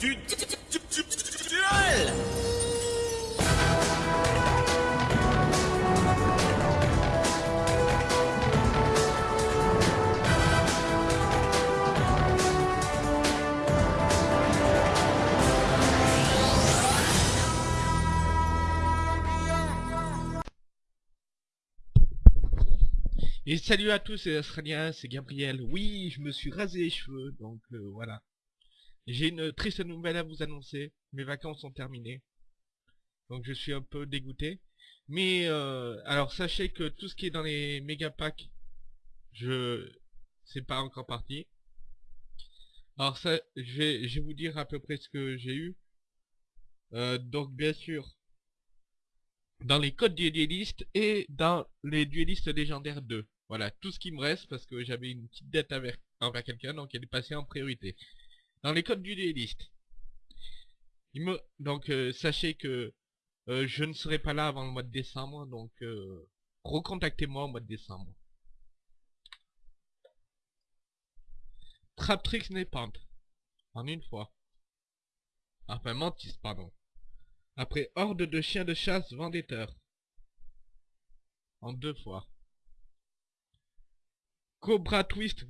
Et salut à tous, c'est Australien, c'est Gabriel. Oui, je me suis rasé les cheveux, donc euh, voilà. J'ai une triste nouvelle à vous annoncer. Mes vacances sont terminées. Donc je suis un peu dégoûté. Mais euh, alors sachez que tout ce qui est dans les méga packs, je c'est pas encore parti. Alors ça, je vais, je vais vous dire à peu près ce que j'ai eu. Euh, donc bien sûr, dans les codes du dueliste et dans les duelistes légendaires 2. Voilà, tout ce qui me reste parce que j'avais une petite dette envers quelqu'un, donc elle est passée en priorité. Dans les codes du dueliste. Il me... Donc euh, sachez que euh, je ne serai pas là avant le mois de décembre, donc euh, recontactez-moi au mois de décembre. Traptrix Nepente. En une fois. Enfin, Mantis, pardon. Après Horde de chiens de chasse vendetteur. En deux fois. Cobra Twist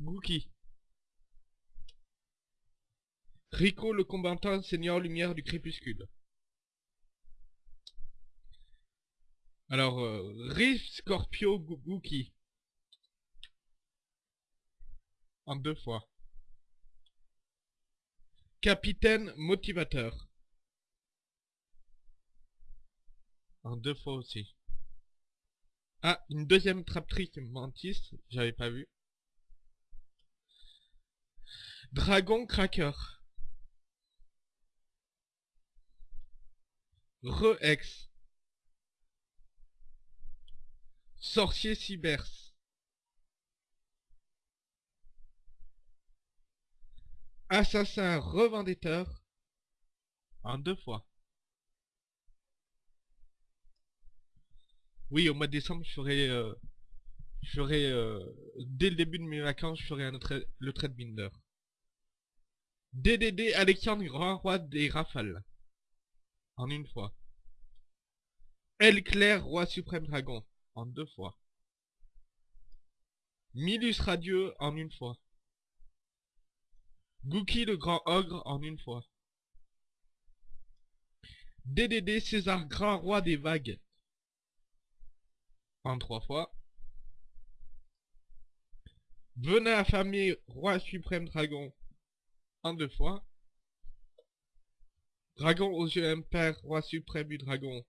Gookie. Rico le combattant seigneur lumière du crépuscule. Alors, euh, Rift Scorpio Gookie. En deux fois. Capitaine motivateur. En deux fois aussi. Ah, une deuxième traptrice mantis, j'avais pas vu. Dragon Cracker. Re-Ex. Sorcier Cybers. Assassin Revendetteur. En deux fois. Oui, au mois de décembre, je ferai, euh, euh, dès le début de mes vacances, je ferai un tra- le trade binder. DDD Alexandre Grand Roi des Rafales. En une fois. El Clair Roi Suprême Dragon. En deux fois. Milus Radieux en une fois. Gookie le Grand Ogre en une fois. DDD César Grand Roi des Vagues en trois fois. Venin affamé, roi suprême dragon, en deux fois. Dragon aux yeux impairs, roi suprême du dragon.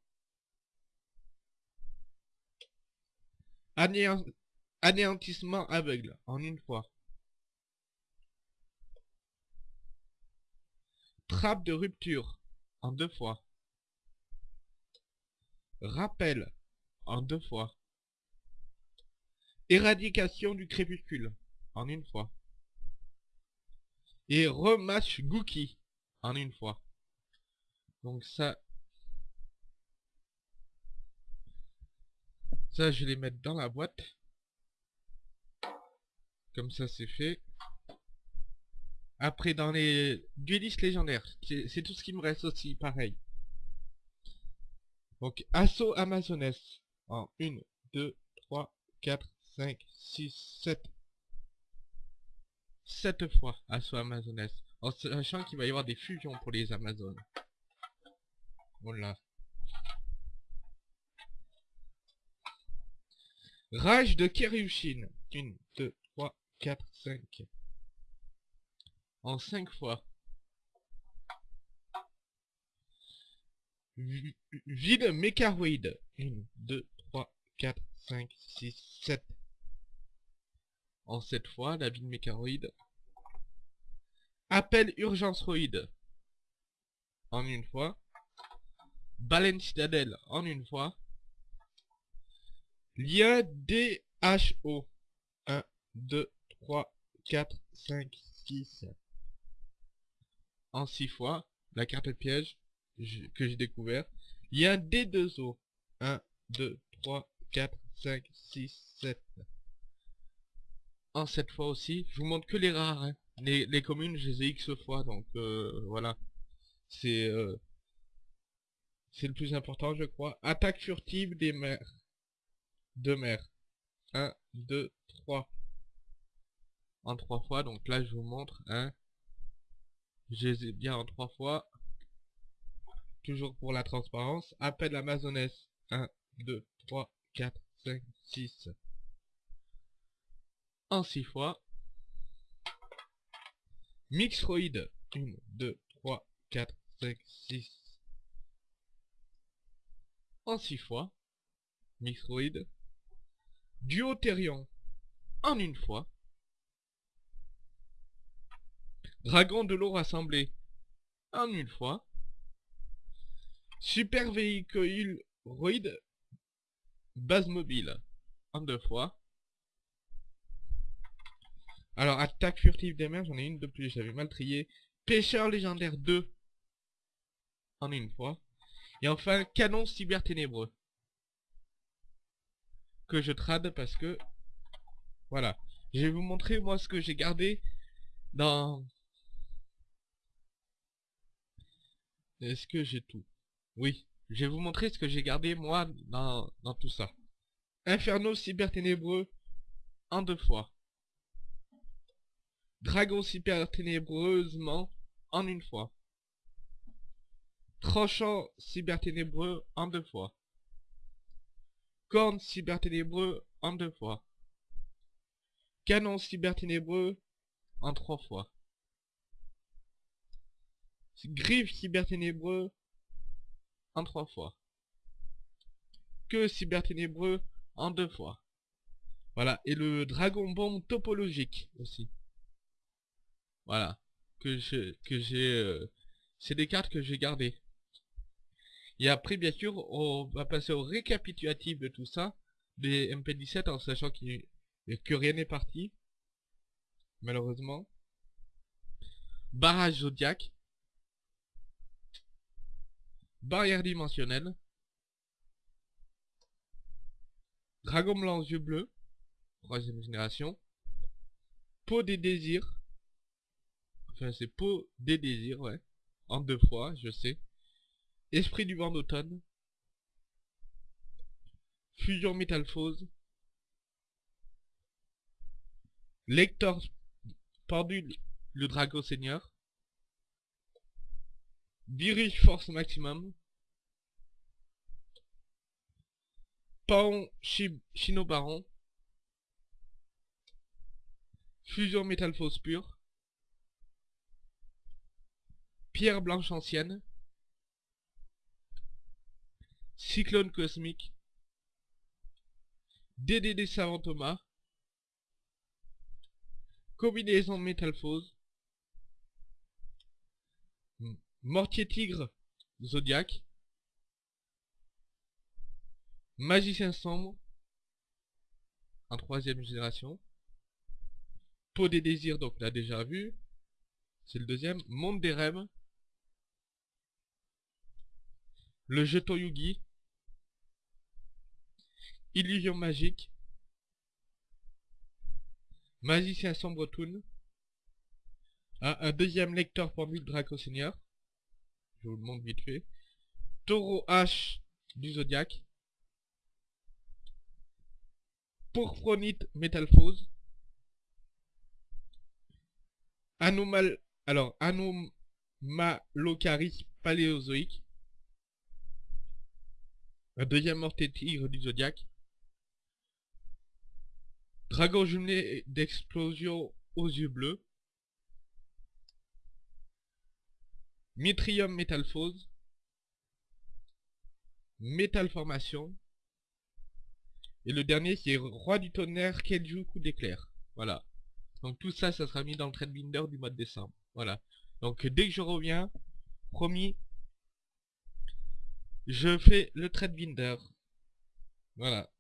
Anéant- Anéantissement aveugle, en une fois. Trappe de rupture, en deux fois. Rappel, en deux fois. Éradication du crépuscule, en une fois. Et rematch Gookie, en une fois. Donc ça... Je vais les mettre dans la boîte. Comme ça, c'est fait. Après, dans les duelistes légendaires, c'est tout ce qui me reste aussi, pareil. Donc, assaut Amazoness. En 1, 2, 3, 4, 5, 6, 7. 7 fois assaut Amazoness. En sachant qu'il va y avoir des fusions pour les Amazones. Voilà. Rage de Kiryushin. 1, 2, 3, 4, 5. En 5 fois. Vi- Vide mécaroïde. 1, 2, 3, 4, 5, 6, 7. En 7 fois, la vide mécaroïde. Appel urgenceroïde. En une fois. Baleine citadelle. En une fois. Lien DHO. 1, 2, 3, 4, 5, 6. En 6 fois. La carte piège que j'ai découvert. Un D2O. 1, 2, 3, 4, 5, 6, 7. En 7 fois aussi. Je vous montre que les rares. hein. les, communes, je les ai X fois, donc euh, voilà. Euh, c'est le plus important, je crois. Attaque furtive des mers. De mer. 1, 2, 3. En trois fois, donc là je vous montre. Hein. Je les ai bien en trois fois. Toujours pour la transparence. Appel Amazonesse. 1, 2, 3, 4, 5, 6. En six fois. Mixroid. 1, 2, 3, 4, 5, 6. En 6 fois. Mixroid. Duotherion. En une fois. Dragon de l'eau rassemblé. En une fois. Super véhicule roid. Base mobile. En deux fois. Alors, attaque furtive des mers, j'en ai une de plus, j'avais mal trié. Pêcheur légendaire 2. En une fois. Et enfin, canon cyber ténébreux. Que je trade parce que... Voilà. Je vais vous montrer moi ce que j'ai gardé dans... Est-ce que j'ai tout? Oui. Je vais vous montrer ce que j'ai gardé moi dans, dans tout ça. Inferno cyber ténébreux en deux fois. Dragon cyber ténébreusement en une fois. Tranchant cyberténébreux en deux fois. Corne cyberténébreux en deux fois. Canon cyberténébreux en trois fois. Griffe cyberténébreux en trois fois. Que cyberténébreux en deux fois. Voilà, et le dragon bombe topologique aussi. Voilà, que je que j'ai euh, c'est des cartes que j'ai gardées. Et après, bien sûr, on va passer au récapitulatif de tout ça, des MP17, en sachant que rien n'est parti, malheureusement. Barrage Zodiac. Barrière dimensionnelle. Dragon blanc yeux bleus. Troisième génération. Peau des désirs. Enfin, c'est peau des désirs, ouais. En deux fois, je sais. Esprit du vent d'automne. Fusion métalphose. Lector pendu le Drago Seigneur. Virus Force Maximum. Paon Chino Baron. Fusion métalphose pure. Pierre blanche ancienne. Cyclone cosmique. DDD Savant Thomas. Combinaison Métalphose. Mortier Tigre Zodiac. Magicien Sombre. En troisième génération. Peau des désirs, donc l'a déjà vu. C'est le deuxième. Monde des rêves. Le jeton Yugi. Illusion magique. Magicien sombre toon. un deuxième lecteur pour le Draco Seigneur. Je vous le montre vite fait. Taureau H du Zodiac. Pourpronite Métalphose. Anomal... Alors, Anomalocaris paléozoïque. Un deuxième mortier tigre du Zodiac. Dragon jumelé d'explosion aux yeux bleus. Mitrium métalphose. Métal formation. Et le dernier qui est Roi du tonnerre, Kenju coup d'éclair. Voilà. Donc tout ça, ça sera mis dans le trade binder du mois de décembre. Voilà. Donc dès que je reviens, promis, je fais le trade binder. Voilà.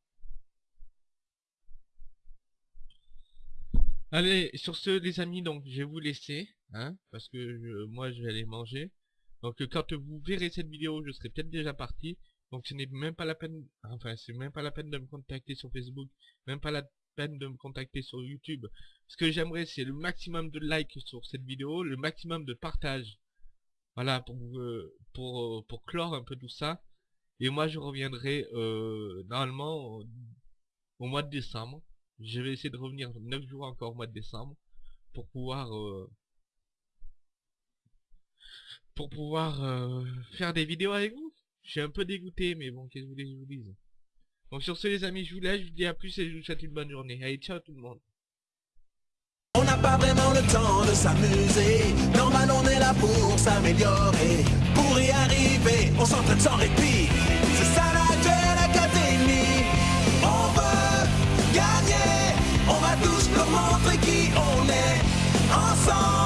Allez, sur ce les amis, donc je vais vous laisser, hein, parce que moi je vais aller manger. Donc quand vous verrez cette vidéo, je serai peut-être déjà parti. Donc ce n'est même pas la peine, enfin c'est même pas la peine de me contacter sur Facebook, même pas la peine de me contacter sur YouTube. Ce que j'aimerais, c'est le maximum de likes sur cette vidéo, le maximum de partage. Voilà, pour, euh, pour, euh, pour clore un peu tout ça. Et moi, je reviendrai euh, normalement au mois de décembre. Je vais essayer de revenir 9 jours encore au mois de décembre pour pouvoir pour pouvoir faire des vidéos avec vous. Je suis un peu dégoûté, mais bon, qu'est-ce que vous voulez je vous dise? Donc sur ce les amis, je vous laisse, je vous dis à plus et je vous souhaite une bonne journée. Allez, ciao tout le monde. On n'a pas vraiment le temps de s'amuser. Normal, on est là pour s'améliorer. Pour y arriver, on s'entraîne sans répit. tous pour montrer qui on est ensemble.